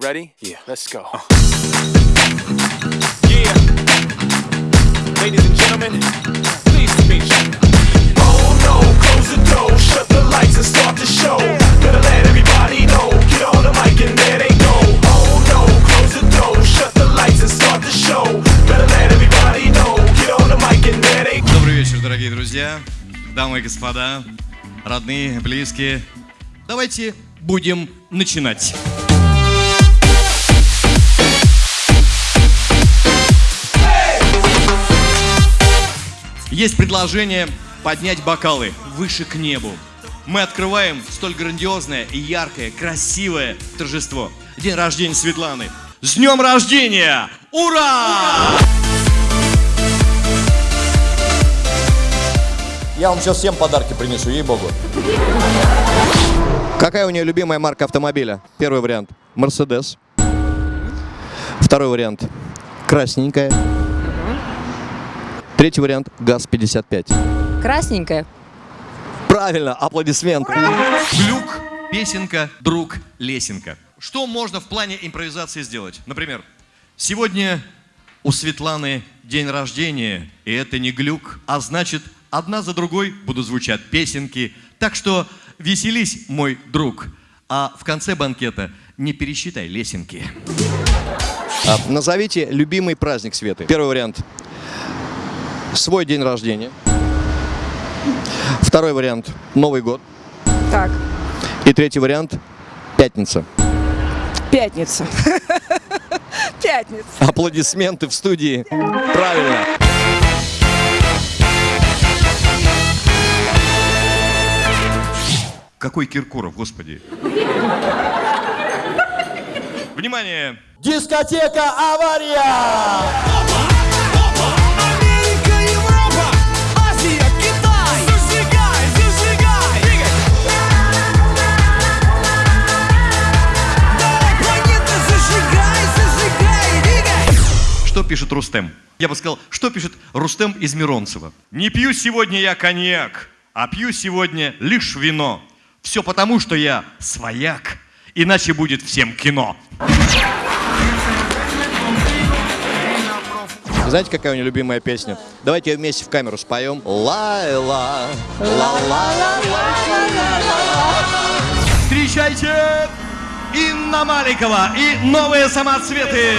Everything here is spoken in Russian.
Ready? Yeah. Let's go. Yeah. Ladies and gentlemen, please meet you. Oh no, close the door, shut the lights and start the show. Better let everybody know, get on the mic and there they go. Oh no, close the door, shut the lights and start the show. Better let everybody know, get on the mic and there they go. Добрый вечер, дорогие друзья, дамы и господа, родные, близкие. Давайте будем начинать. Есть предложение поднять бокалы выше к небу. Мы открываем столь грандиозное и яркое, красивое торжество. День рождения Светланы. С днем рождения! Ура! Я вам сейчас всем подарки принесу, ей-богу. Какая у нее любимая марка автомобиля? Первый вариант – Мерседес. Второй вариант – красненькая. Третий вариант – ГАЗ-55. Красненькая. Правильно, аплодисменты. Глюк, песенка, друг, лесенка. Что можно в плане импровизации сделать? Например, сегодня у Светланы день рождения, и это не глюк, а значит, одна за другой будут звучать песенки. Так что веселись, мой друг. А в конце банкета не пересчитай лесенки. А, назовите любимый праздник Светы. Первый вариант – свой день рождения. Второй вариант – Новый год. Так, И третий вариант – пятница. пятница. Пятница. Аплодисменты в студии. Правильно. Какой Киркоров, господи. Внимание! Дискотека «Авария». Пишет Рустем? Я бы сказал, что пишет Рустем из Миронцева? Не пью сегодня я коньяк, а пью сегодня лишь вино. Все потому, что я свояк, иначе будет всем кино. Знаете, какая у нее любимая песня? Давайте ее вместе в камеру споем. Лайла. Встречайте Инна Маликова и новые самоцветы.